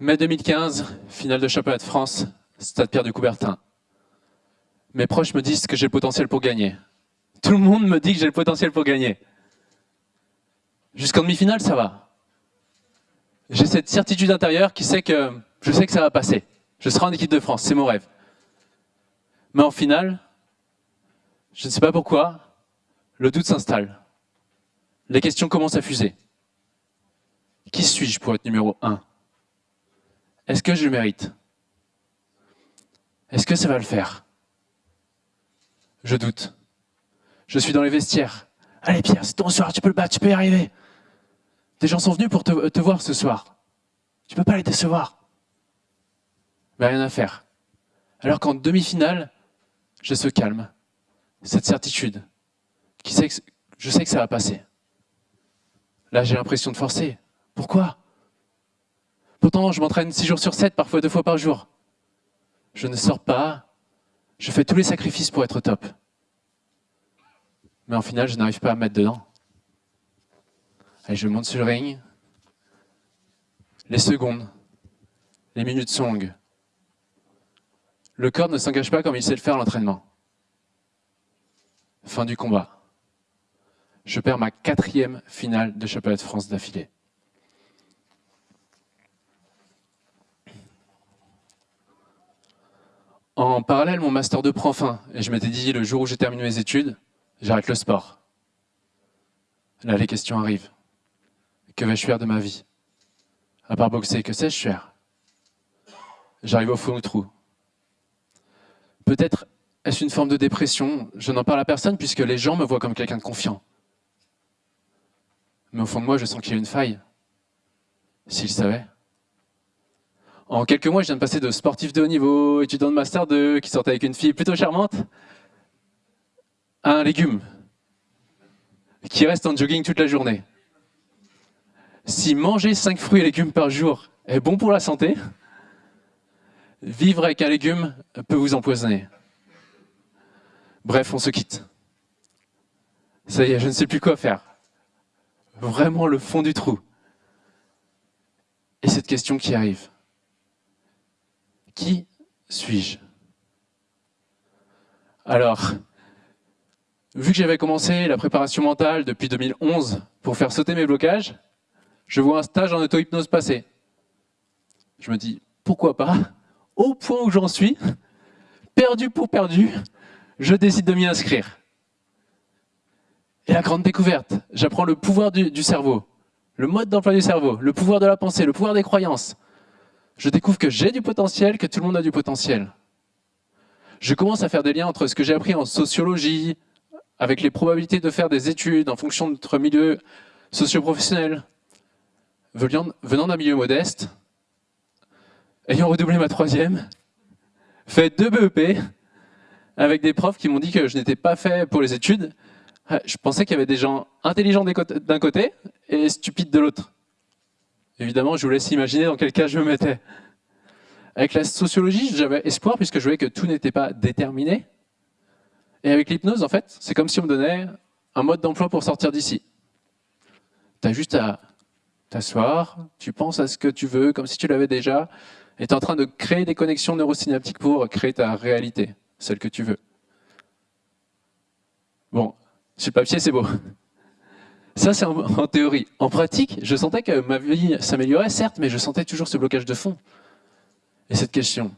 Mai 2015, finale de championnat de France, Stade Pierre de Coubertin. Mes proches me disent que j'ai le potentiel pour gagner. Tout le monde me dit que j'ai le potentiel pour gagner. Jusqu'en demi-finale, ça va. J'ai cette certitude intérieure qui sait que je sais que ça va passer. Je serai en équipe de France, c'est mon rêve. Mais en finale, je ne sais pas pourquoi, le doute s'installe. Les questions commencent à fuser. Qui suis-je pour être numéro 1 Est-ce que je le mérite? Est-ce que ça va le faire? Je doute. Je suis dans les vestiaires. Allez Pierre, c'est ton soir, tu peux le battre, tu peux y arriver. Des gens sont venus pour te, voir ce soir. Tu peux pas les décevoir. Mais rien à faire. Alors qu'en demi-finale, j'ai ce calme, cette certitude, je sais que ça va passer. Là, j'ai l'impression de forcer. Pourquoi? Pourtant, je m'entraîne 6 jours sur 7, parfois deux fois par jour. Je ne sors pas, je fais tous les sacrifices pour être top. Mais en final, je n'arrive pas à me mettre dedans. Allez, je monte sur le ring. Les secondes, les minutes sont longues. Le corps ne s'engage pas comme il sait le faire à l'entraînement. Fin du combat. Je perds ma quatrième finale de championnat de France d'affilée. En parallèle, mon master 2 prend fin et je m'étais dit le jour où j'ai terminé mes études, j'arrête le sport. Là, les questions arrivent. Que vais-je faire de ma vie? À part boxer, que sais-je faire? J'arrive au fond du trou. Peut-être est-ce une forme de dépression Je n'en parle à personne puisque les gens me voient comme quelqu'un de confiant. Mais au fond de moi, je sens qu'il y a une faille. S'ils savaient. En quelques mois, je viens de passer de sportif de haut niveau, étudiant de master 2, qui sortait avec une fille plutôt charmante, à un légume qui reste en jogging toute la journée. Si manger 5 fruits et légumes par jour est bon pour la santé, vivre avec un légume peut vous empoisonner. Bref, on se quitte. Ça y est, je ne sais plus quoi faire. Vraiment le fond du trou. Et cette question qui arrive. Qui suis-je? Alors, vu que j'avais commencé la préparation mentale depuis 2011 pour faire sauter mes blocages, je vois un stage en auto-hypnose passer. Je me dis, pourquoi pas? Au point où j'en suis, perdu pour perdu, je décide de m'y inscrire. Et la grande découverte, j'apprends le pouvoir du, du cerveau, le mode d'emploi du cerveau, le pouvoir de la pensée, le pouvoir des croyances. Je découvre que j'ai du potentiel, que tout le monde a du potentiel. Je commence à faire des liens entre ce que j'ai appris en sociologie, avec les probabilités de faire des études en fonction de notre milieu socio-professionnel, venant d'un milieu modeste, ayant redoublé ma troisième, fait deux BEP, avec des profs qui m'ont dit que je n'étais pas fait pour les études. Je pensais qu'il y avait des gens intelligents d'un côté et stupides de l'autre. Évidemment, je vous laisse imaginer dans quel cas je me mettais. Avec la sociologie, j'avais espoir puisque je voyais que tout n'était pas déterminé. Et avec l'hypnose, en fait, c'est comme si on me donnait un mode d'emploi pour sortir d'ici. Tu as juste à t'asseoir, tu penses à ce que tu veux, comme si tu l'avais déjà, et tu es en train de créer des connexions neurosynaptiques pour créer ta réalité, celle que tu veux. Bon, sur le papier, c'est beau. Ça, c'est en, théorie. En pratique, je sentais que ma vie s'améliorait, certes, mais je sentais toujours ce blocage de fond. Et cette question,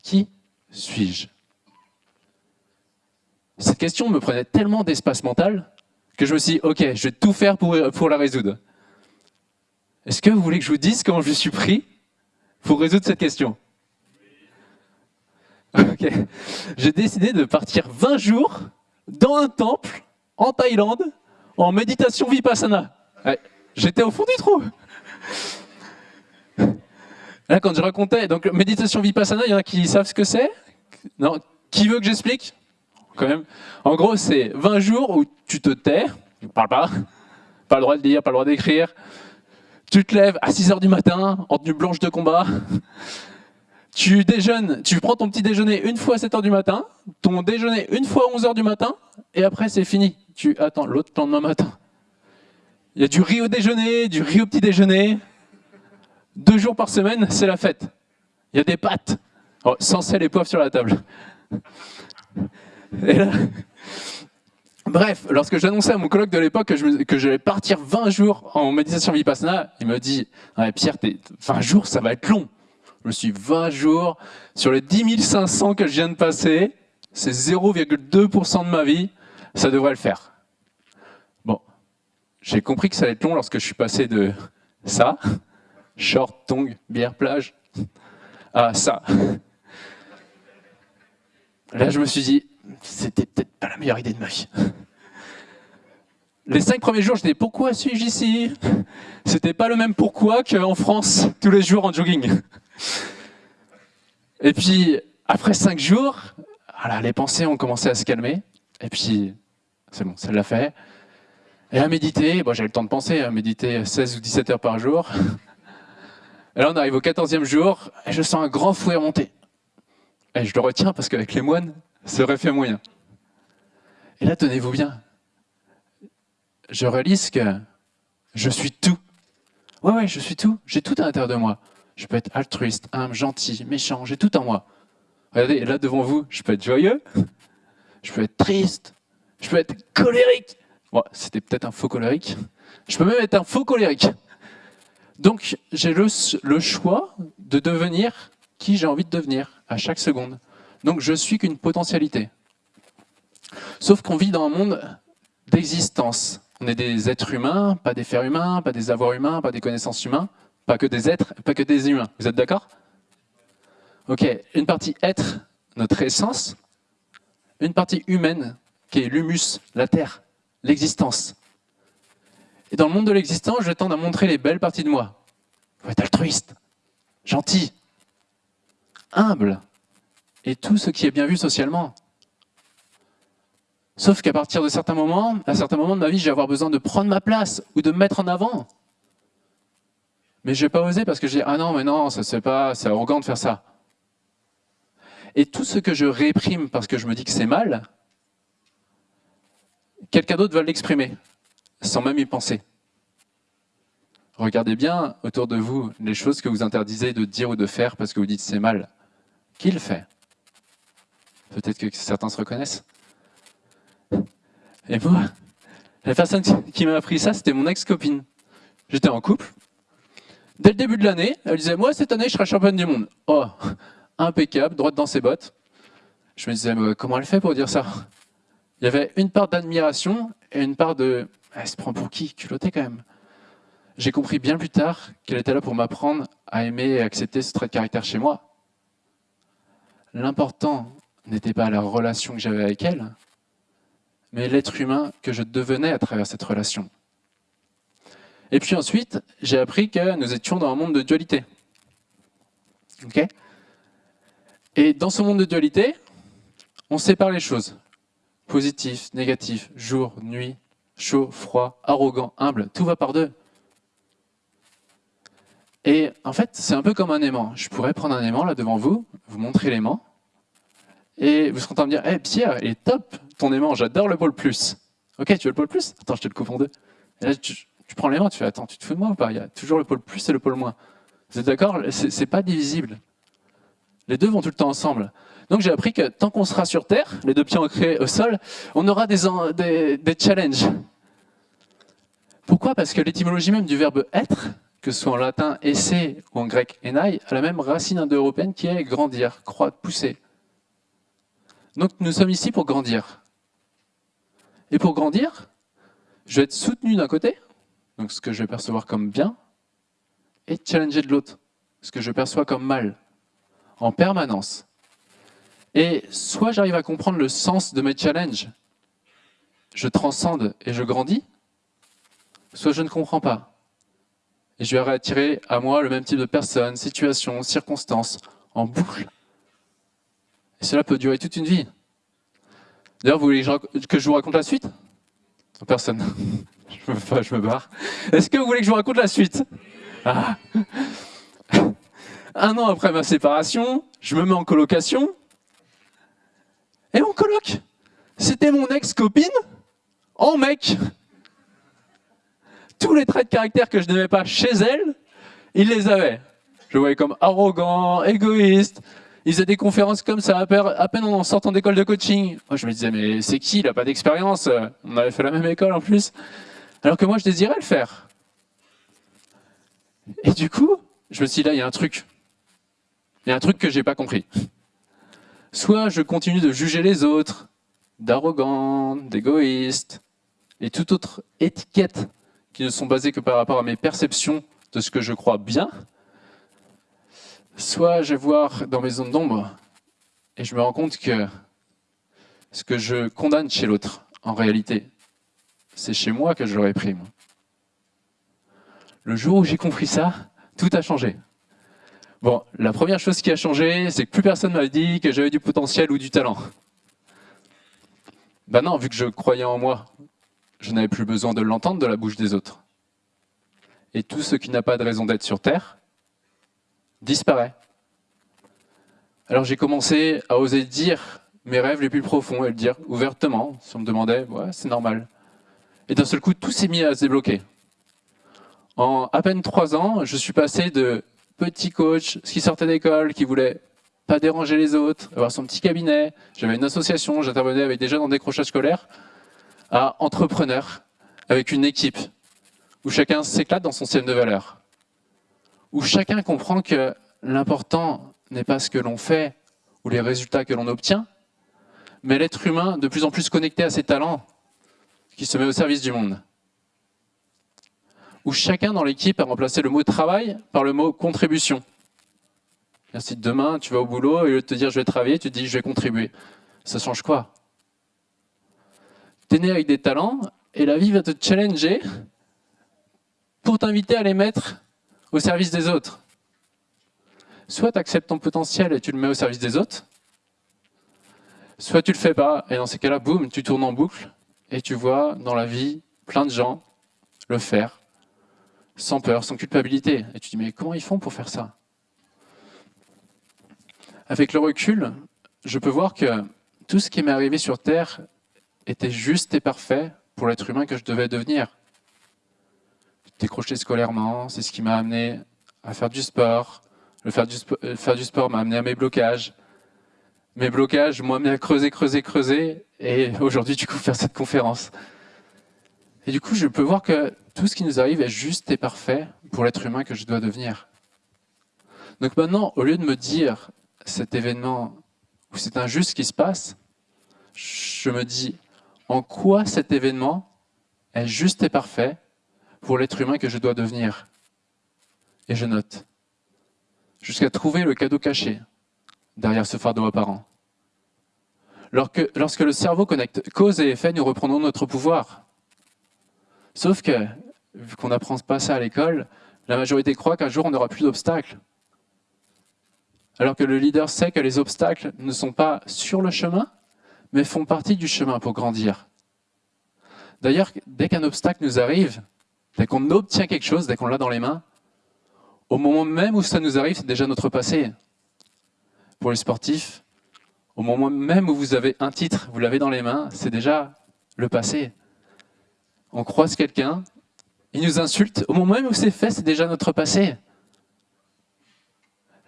qui suis-je? Cette question me prenait tellement d'espace mental que je me suis dit, ok, je vais tout faire pour, pour la résoudre. Est-ce que vous voulez que je vous dise comment je suis pris pour résoudre cette question? Ok. J'ai décidé de partir 20 jours dans un temple en Thaïlande en méditation vipassana. J'étais au fond du trou. Là, quand je racontais, donc méditation vipassana, il y en a qui savent ce que c'est? Non? Qui veut que j'explique? Quand même. En gros, c'est 20 jours où tu te tais, tu ne parles pas, pas le droit de dire, pas le droit d'écrire, tu te lèves à 6 heures du matin, en tenue blanche de combat. Tu déjeunes, tu prends ton petit déjeuner une fois à 7 heures du matin, ton déjeuner une fois à 11 heures du matin, et après c'est fini. Tu attends l'autre lendemain matin. Il y a du riz au déjeuner, du riz au petit déjeuner, deux jours par semaine, c'est la fête. Il y a des pâtes, oh, sans sel et poivre sur la table. Bref, lorsque j'annonçais à mon colloque de l'époque que, je, j'allais partir 20 jours en méditation vipassana, il me dit Pierre, 20 jours, ça va être long. Je me suis 20 jours sur les 10 500 que je viens de passer, c'est 0,2% de ma vie, ça devrait le faire. Bon, j'ai compris que ça allait être long lorsque je suis passé de ça, short, tongue, bière, plage, à ça. Là, je me suis dit, c'était peut-être pas la meilleure idée de ma vie. Les cinq premiers jours, je disais pourquoi suis-je ici? C'était pas le même pourquoi qu'en France, tous les jours en jogging. Et puis, après cinq jours, les pensées ont commencé à se calmer. Et puis, c'est bon, ça l'a fait. Et à méditer, bon, j'avais le temps de penser, à méditer 16 ou 17 heures par jour. Et là, on arrive au 14e jour, et je sens un grand fouet monter. Et je le retiens parce qu'avec les moines, ça aurait fait moyen. Et là, tenez-vous bien, je réalise que je suis tout. Ouais, ouais, je suis tout. J'ai tout à l'intérieur de moi. Je peux être altruiste, humble, gentil, méchant, j'ai tout en moi. Regardez, là devant vous, je peux être joyeux, je peux être triste, je peux être colérique. Bon, c'était peut-être un faux colérique. Je peux même être un faux colérique. Donc, j'ai le, choix de devenir qui j'ai envie de devenir à chaque seconde. Donc je suis qu'une potentialité. Sauf qu'on vit dans un monde d'existence. On est des êtres humains, pas des fers humains, pas des avoirs humains, pas des connaissances humains, pas que des êtres, pas que des humains. Vous êtes d'accord? Ok, une partie être, notre essence, une partie humaine, qui est l'humus, la terre, l'existence. Et dans le monde de l'existence, je tends à montrer les belles parties de moi. Il faut être altruiste, gentil, humble, et tout ce qui est bien vu socialement. Sauf qu'à partir de certains moments, à certains moments de ma vie, je vais avoir besoin de prendre ma place ou de me mettre en avant. Mais je vais pas oser parce que dis ah non mais non ça c'est pas c'est arrogant de faire ça. Et tout ce que je réprime parce que je me dis que c'est mal, quelqu'un d'autre va l'exprimer sans même y penser. Regardez bien autour de vous les choses que vous interdisez de dire ou de faire parce que vous dites c'est mal. Qui le fait? Peut-être que certains se reconnaissent. Et moi, la personne qui m'a appris ça, c'était mon ex-copine. J'étais en couple. Dès le début de l'année, elle disait « Moi, cette année, je serai championne du monde. » Oh, impeccable, droite dans ses bottes. Je me disais « Comment elle fait pour dire ça ?» Il y avait une part d'admiration et une part de « Elle se prend pour qui? Culotté quand même. » J'ai compris bien plus tard qu'elle était là pour m'apprendre à aimer et accepter ce trait de caractère chez moi. L'important, n'était pas la relation que j'avais avec elle, mais l'être humain que je devenais à travers cette relation. Et puis ensuite, j'ai appris que nous étions dans un monde de dualité. Ok? Et dans ce monde de dualité, on sépare les choses. Positif, négatif, jour, nuit, chaud, froid, arrogant, humble, tout va par deux. Et en fait, c'est un peu comme un aimant. Je pourrais prendre un aimant là devant vous, vous montrer l'aimant, et vous serez en train de dire, hey, Pierre, il est top ton aimant, j'adore le pôle plus. Ok, tu veux le pôle plus? Attends, je te le coupe en deux. Prends l'aimant, tu fais, attends, tu te fous de moi ou pas? Il y a toujours le pôle plus et le pôle moins. Vous êtes d'accord? C'est pas divisible. Les deux vont tout le temps ensemble. Donc j'ai appris que tant qu'on sera sur Terre, les deux pieds ancrés au sol, on aura des challenges. Pourquoi? Parce que l'étymologie même du verbe être, que ce soit en latin essayer ou en grec enai, a la même racine indo-européenne qui est grandir, croître, pousser. Donc nous sommes ici pour grandir. Et pour grandir, je vais être soutenu d'un côté, donc ce que je vais percevoir comme bien, et challenger de l'autre, ce que je perçois comme mal, en permanence. Et soit j'arrive à comprendre le sens de mes challenges, je transcende et je grandis, soit je ne comprends pas. Et je vais attirer à moi le même type de personnes, situations, circonstances, en boucle. Et cela peut durer toute une vie. D'ailleurs, vous voulez que je vous raconte la suite? Personne. Je, me, je me barre. Est-ce que vous voulez que je vous raconte la suite ah. Un an après ma séparation, je me mets en colocation. Et mon coloc, c'était mon ex-copine en mec. Tous les traits de caractère que je n'aimais pas chez elle, il les avait. Je le voyais comme arrogant, égoïste. Il faisait des conférences comme ça, à peine en sortant d'école de coaching. Moi, je me disais, mais c'est qui? Il n'a pas d'expérience. On avait fait la même école en plus. Alors que moi, je désirais le faire. Et du coup, je me suis dit, là, il y a un truc. Il y a un truc que j'ai pas compris. Soit je continue de juger les autres, d'arrogant, d'égoïste, et toute autre étiquette qui ne sont basées que par rapport à mes perceptions de ce que je crois bien, soit je vais voir dans mes zones d'ombre et je me rends compte que ce que je condamne chez l'autre, en réalité, c'est chez moi que je le réprime. Le jour où j'ai compris ça, tout a changé. Bon, la première chose qui a changé, c'est que plus personne m'a dit que j'avais du potentiel ou du talent. Ben non, vu que je croyais en moi, je n'avais plus besoin de l'entendre de la bouche des autres. Et tout ce qui n'a pas de raison d'être sur Terre disparaît. Alors j'ai commencé à oser dire mes rêves les plus profonds et le dire ouvertement, si on me demandait, ouais, c'est normal. Et d'un seul coup, tout s'est mis à se débloquer. En à peine trois ans, je suis passé de petit coach qui sortait d'école, qui voulait pas déranger les autres, avoir son petit cabinet, j'avais une association, j'intervenais avec des jeunes en décrochage scolaire, à entrepreneur, avec une équipe, où chacun s'éclate dans son système de valeurs, où chacun comprend que l'important n'est pas ce que l'on fait ou les résultats que l'on obtient, mais l'être humain de plus en plus connecté à ses talents, qui se met au service du monde. Où chacun dans l'équipe a remplacé le mot travail par le mot contribution. Si demain tu vas au boulot et lieu de te dire je vais travailler, tu te dis je vais contribuer. Ça change quoi? Tu es né avec des talents et la vie va te challenger pour t'inviter à les mettre au service des autres. Soit tu acceptes ton potentiel et tu le mets au service des autres, soit tu le fais pas, et dans ces cas-là, boum, tu tournes en boucle, et tu vois dans la vie plein de gens le faire, sans peur, sans culpabilité. Et tu dis, mais comment ils font pour faire ça? Avec le recul, je peux voir que tout ce qui m'est arrivé sur Terre était juste et parfait pour l'être humain que je devais devenir. Décrocher scolairement, c'est ce qui m'a amené à faire du sport, le faire du, euh, faire du sport m'a amené à mes blocages. Mes blocages amené à creuser, creuser, creuser. Et aujourd'hui, du coup, faire cette conférence. Et du coup, je peux voir que tout ce qui nous arrive est juste et parfait pour l'être humain que je dois devenir. Donc maintenant, au lieu de me dire cet événement où c'est injuste qui se passe, je me dis en quoi cet événement est juste et parfait pour l'être humain que je dois devenir? Et je note jusqu'à trouver le cadeau caché derrière ce fardeau apparent. Lorsque, lorsque le cerveau connecte cause et effet, nous reprenons notre pouvoir. Sauf que, vu qu'on n'apprend pas ça à l'école, la majorité croit qu'un jour on n'aura plus d'obstacles. Alors que le leader sait que les obstacles ne sont pas sur le chemin, mais font partie du chemin pour grandir. D'ailleurs, dès qu'un obstacle nous arrive, dès qu'on obtient quelque chose, dès qu'on l'a dans les mains, au moment même où ça nous arrive, c'est déjà notre passé. Pour les sportifs, au moment même où vous avez un titre, vous l'avez dans les mains, c'est déjà le passé. On croise quelqu'un, il nous insulte, au moment même où c'est fait, c'est déjà notre passé.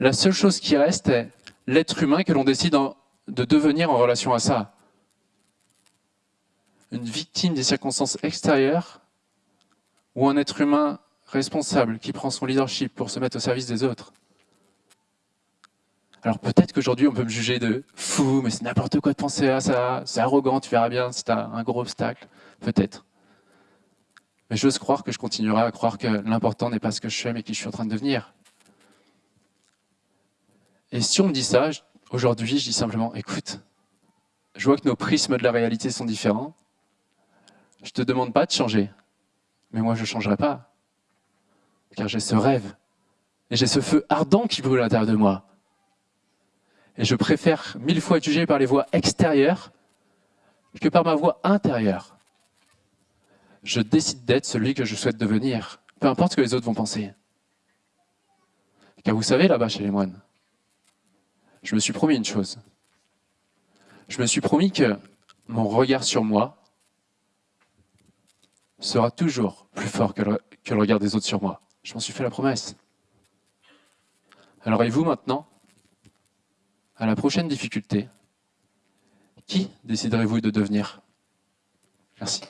La seule chose qui reste est l'être humain que l'on décide de devenir en relation à ça. Une victime des circonstances extérieures ou un être humain responsable, qui prend son leadership pour se mettre au service des autres. Alors peut-être qu'aujourd'hui on peut me juger de fou, mais c'est n'importe quoi de penser à ça, c'est arrogant, tu verras bien, c'est un gros obstacle. Peut-être. Mais j'ose croire que je continuerai à croire que l'important n'est pas ce que je fais, mais qui je suis en train de devenir. Et si on me dit ça, aujourd'hui je dis simplement, écoute, je vois que nos prismes de la réalité sont différents, je ne te demande pas de changer, mais moi je ne changerai pas car j'ai ce rêve, et j'ai ce feu ardent qui brûle à l'intérieur de moi. Et je préfère mille fois être jugé par les voies extérieures que par ma voix intérieure. Je décide d'être celui que je souhaite devenir, peu importe ce que les autres vont penser. Car vous savez, là-bas chez les moines, je me suis promis une chose. Je me suis promis que mon regard sur moi sera toujours plus fort que le, que le regard des autres sur moi. Je m'en suis fait la promesse. Alors et vous maintenant? À la prochaine difficulté, qui déciderez-vous de devenir? Merci.